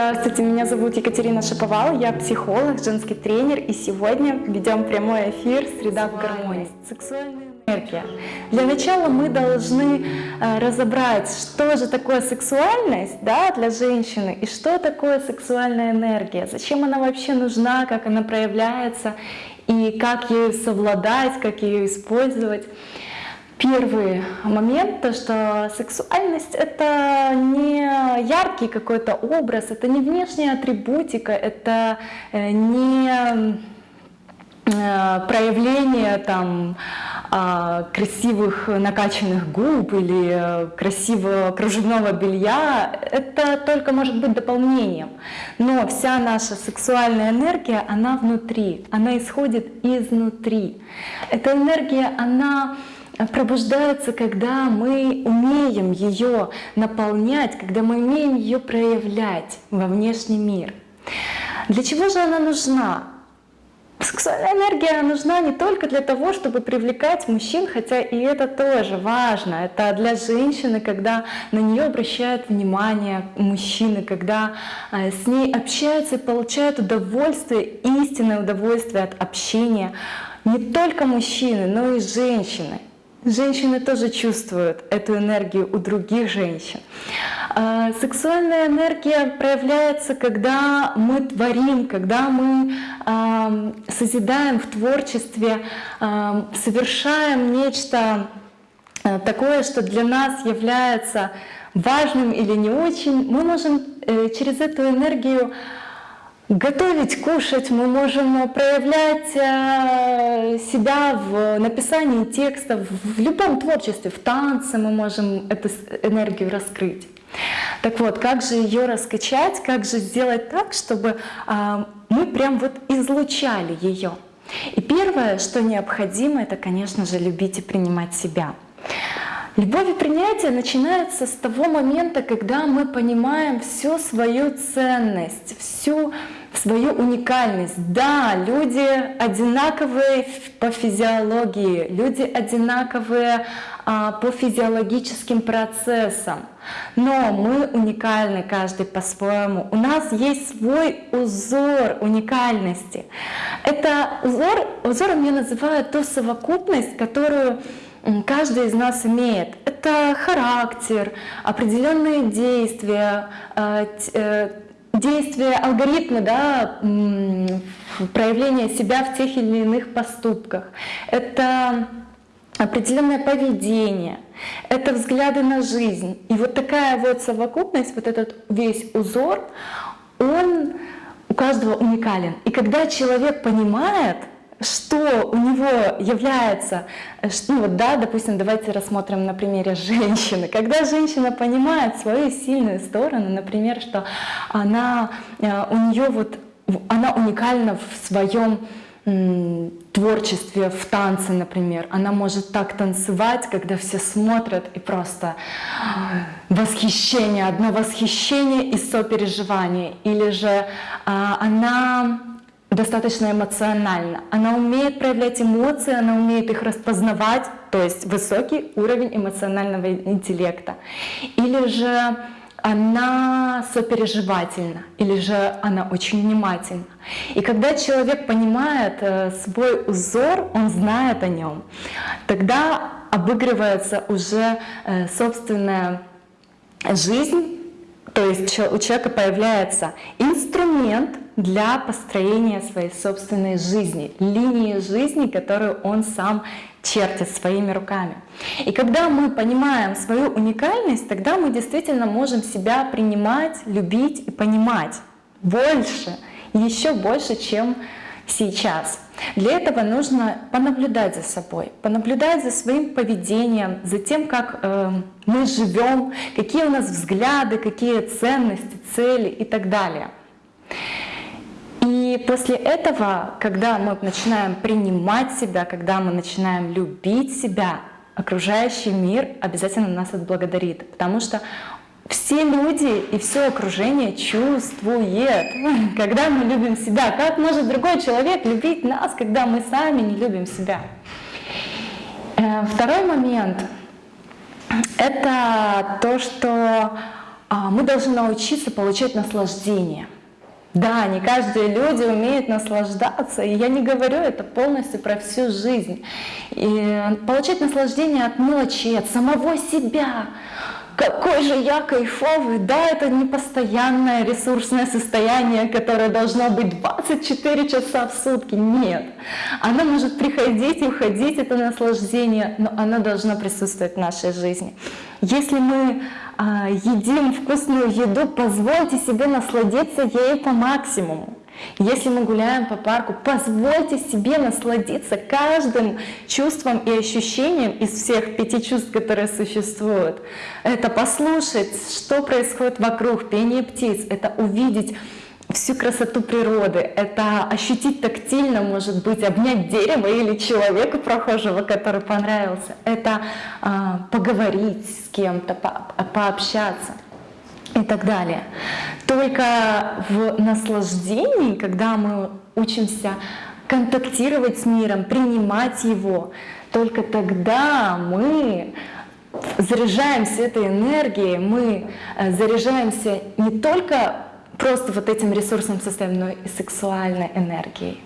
Здравствуйте, меня зовут Екатерина Шаповал, я психолог, женский тренер, и сегодня ведем прямой эфир «Среда в гармонии». Сексуальная энергия. Для начала мы должны э, разобрать, что же такое сексуальность да, для женщины и что такое сексуальная энергия, зачем она вообще нужна, как она проявляется и как ею совладать, как ее использовать. Первый момент, то что сексуальность это не яркий какой-то образ, это не внешняя атрибутика, это э, не э, проявление там а, красивых накачанных губ или красивого кружевного белья, это только может быть дополнением. Но вся наша сексуальная энергия, она внутри, она исходит изнутри. Эта энергия, она пробуждается, когда мы умеем ее наполнять, когда мы умеем ее проявлять во внешний мир. Для чего же она нужна? Сексуальная энергия нужна не только для того, чтобы привлекать мужчин, хотя и это тоже важно. Это для женщины, когда на нее обращают внимание мужчины, когда э, с ней общаются и получают удовольствие, истинное удовольствие от общения. Не только мужчины, но и женщины. Женщины тоже чувствуют эту энергию у других женщин. А, сексуальная энергия проявляется, когда мы творим, когда мы созидаем в творчестве, совершаем нечто э, такое, что для нас является важным или не очень. Мы можем э, через эту энергию Готовить, кушать мы можем проявлять э, себя в написании текстов, в любом творчестве, в танце мы можем эту энергию раскрыть. Так вот, как же ее раскачать, как же сделать так, чтобы а, мы прям вот излучали ее? И первое, что необходимо, это, конечно же, любить и принимать себя. Любовь и принятие начинается с того момента, когда мы понимаем всю свою ценность, всю свою уникальность. Да, люди одинаковые по физиологии, люди одинаковые а, по физиологическим процессам, но мы уникальны каждый по-своему. У нас есть свой узор уникальности. Это узор, узором я называю ту совокупность, которую каждый из нас имеет. Это характер, определенные действия, а, э, действия алгоритмы, да, проявление себя в тех или иных поступках. Это определенное поведение, это взгляды на жизнь. И вот такая вот совокупность, вот этот весь узор, он у каждого уникален. И когда человек понимает, что у него является, ну вот да, допустим, давайте рассмотрим на примере женщины. Когда женщина понимает свою сильную сторону, например, что она, э, у нее вот, она уникальна в своем творчестве, в танце, например. Она может так танцевать, когда все смотрят и просто восхищение, одно восхищение и сопереживание. Или же а, она достаточно эмоциональна. Она умеет проявлять эмоции, она умеет их распознавать, то есть высокий уровень эмоционального интеллекта. Или же она сопереживательна, или же она очень внимательна. И когда человек понимает э, свой узор, он знает о нем, тогда обыгрывается уже э, собственная жизнь, то есть у человека появляется инструмент для построения своей собственной жизни, линии жизни, которую он сам чертит своими руками. И когда мы понимаем свою уникальность, тогда мы действительно можем себя принимать, любить и понимать больше, еще больше, чем сейчас. Для этого нужно понаблюдать за собой, понаблюдать за своим поведением, за тем, как э, мы живем, какие у нас взгляды, какие ценности, цели и так далее. И после этого, когда мы начинаем принимать себя, когда мы начинаем любить себя, окружающий мир обязательно нас отблагодарит, потому что все люди и все окружение чувствует, когда мы любим себя. Как может другой человек любить нас, когда мы сами не любим себя? Э, второй момент — это то, что а, мы должны научиться получать наслаждение. Да, не каждые люди умеют наслаждаться, и я не говорю это полностью про всю жизнь. И получать наслаждение от мелочи, от самого себя, какой же я кайфовый, да, это не постоянное ресурсное состояние, которое должно быть 24 часа в сутки, нет. Оно может приходить и уходить, это наслаждение, но оно должно присутствовать в нашей жизни. Если мы а, едим вкусную еду, позвольте себе насладиться ею по максимуму. Если мы гуляем по парку, позвольте себе насладиться каждым чувством и ощущением из всех пяти чувств, которые существуют. Это послушать, что происходит вокруг, пение птиц, это увидеть всю красоту природы, это ощутить тактильно, может быть, обнять дерево или человека прохожего, который понравился, это э, поговорить с кем-то, по пообщаться и так далее. Только в наслаждении, когда мы учимся контактировать с миром, принимать его, только тогда мы заряжаемся этой энергией, мы э, заряжаемся не только просто вот этим ресурсным состоянием, но и сексуальной энергией.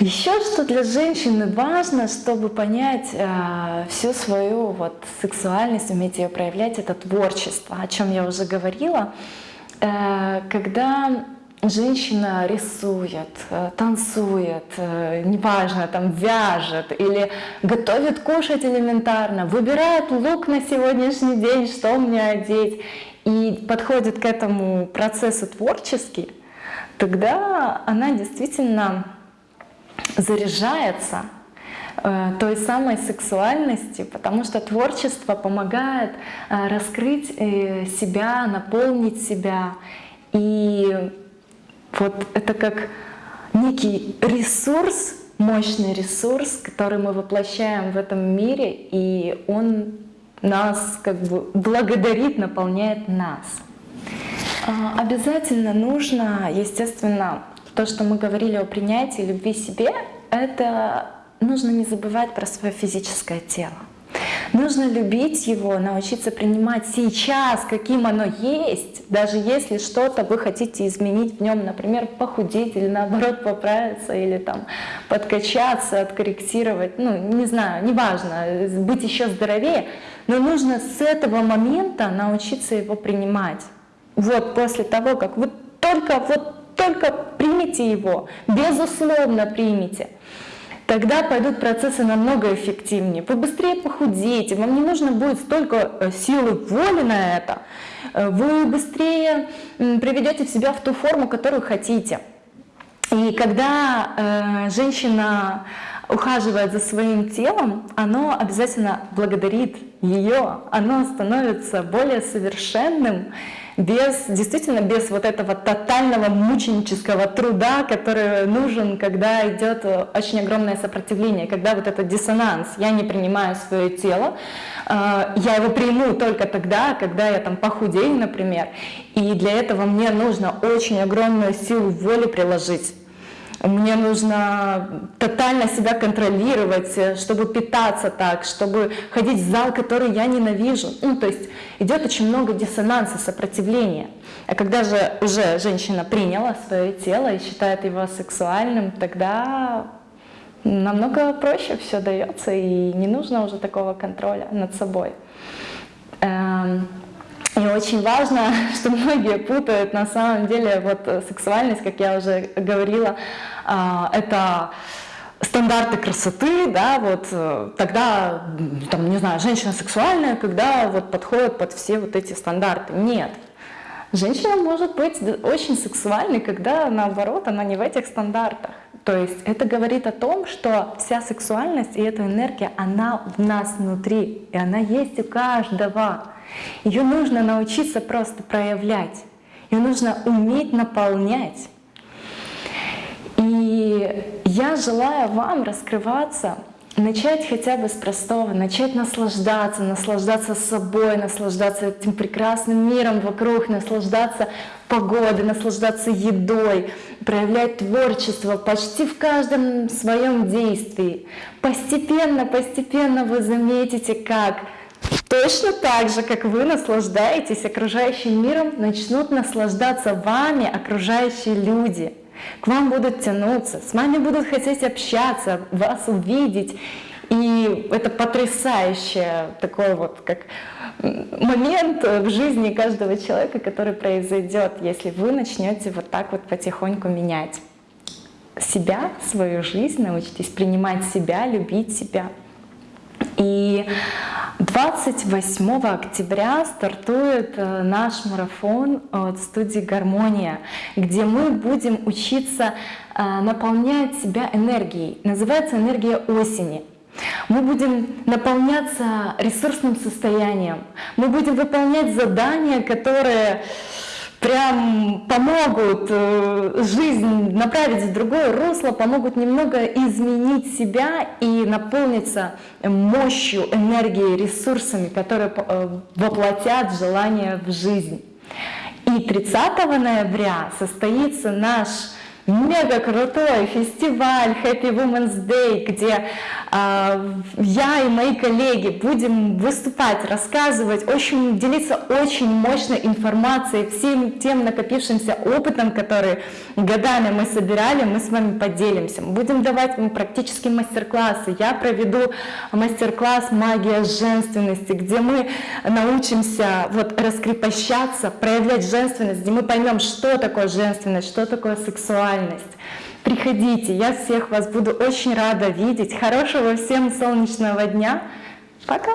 Еще что для женщины важно, чтобы понять э, всю свою вот сексуальность, уметь ее проявлять, это творчество, о чем я уже говорила. Э, когда женщина рисует, э, танцует, э, неважно, там вяжет или готовит кушать элементарно, выбирает лук на сегодняшний день, что мне одеть, и подходит к этому процессу творчески, тогда она действительно заряжается э, той самой сексуальности, потому что творчество помогает э, раскрыть э, себя, наполнить себя. И вот это как некий ресурс, мощный ресурс, который мы воплощаем в этом мире, и он нас как бы благодарит, наполняет нас. А, обязательно нужно, естественно, то, что мы говорили о принятии любви себе, это нужно не забывать про свое физическое тело. Нужно любить его, научиться принимать сейчас, каким оно есть, даже если что-то вы хотите изменить в нем, например, похудеть или наоборот поправиться, или там подкачаться, откорректировать, ну, не знаю, неважно, быть еще здоровее, но нужно с этого момента научиться его принимать. Вот после того, как вы только вот только примите его, безусловно примите. Тогда пойдут процессы намного эффективнее. Вы быстрее похудеете, вам не нужно будет столько э, силы воли на это. Э, вы быстрее приведете себя в ту форму, которую хотите. И когда э, женщина ухаживает за своим телом, оно обязательно благодарит ее, оно становится более совершенным, без, действительно без вот этого тотального мученического труда, который нужен, когда идет очень огромное сопротивление, когда вот этот диссонанс, я не принимаю свое тело, э, я его приму только тогда, когда я там похудею, например, и для этого мне нужно очень огромную силу воли приложить, мне нужно тотально себя контролировать, э, чтобы питаться так, чтобы ходить в зал, который я ненавижу. Ну, то есть идет очень много диссонанса, сопротивления. А когда же уже женщина приняла свое тело и считает его сексуальным, тогда намного проще все дается, и не нужно уже такого контроля над собой. Эм, очень важно, что многие путают на самом деле вот э, сексуальность, как я уже говорила, а, это стандарты красоты, да, вот э, тогда, там, не знаю, женщина сексуальная, когда вот подходит под все вот эти стандарты. Нет. Женщина может быть очень сексуальной, когда наоборот она не в этих стандартах. То есть это говорит о том, что вся сексуальность и эта энергия, она в нас внутри, и она есть у каждого. Ее нужно научиться просто проявлять, ее нужно уметь наполнять. И я желаю вам раскрываться, начать хотя бы с простого, начать наслаждаться, наслаждаться собой, наслаждаться этим прекрасным миром вокруг, наслаждаться погодой, наслаждаться едой, проявлять творчество почти в каждом своем действии. Постепенно, постепенно вы заметите, как Точно так же, как вы наслаждаетесь окружающим миром, начнут наслаждаться вами окружающие люди. К вам будут тянуться, с вами будут хотеть общаться, вас увидеть. И это потрясающее такой вот как момент в жизни каждого человека, который произойдет, если вы начнете вот так вот потихоньку менять себя, свою жизнь, научитесь принимать себя, любить себя. И 28 октября стартует э, наш марафон от студии «Гармония», где мы будем учиться э, наполнять себя энергией. Называется «Энергия осени». Мы будем наполняться ресурсным состоянием. Мы будем выполнять задания, которые прям помогут э, жизнь направить в другое русло, помогут немного изменить себя и наполниться мощью, энергией, ресурсами, которые э, воплотят желание в жизнь. И 30 ноября состоится наш мега крутой фестиваль Happy Women's Day, где э, я и мои коллеги будем выступать, рассказывать, очень делиться очень мощной информацией, всем тем накопившимся опытом, который годами мы собирали, мы с вами поделимся. Будем давать вам практические мастер-классы. Я проведу мастер-класс «Магия женственности», где мы научимся вот раскрепощаться, проявлять женственность, где мы поймем, что такое женственность, что такое сексуальность, реальность. Приходите, я всех вас буду очень рада видеть. Хорошего всем солнечного дня. Пока!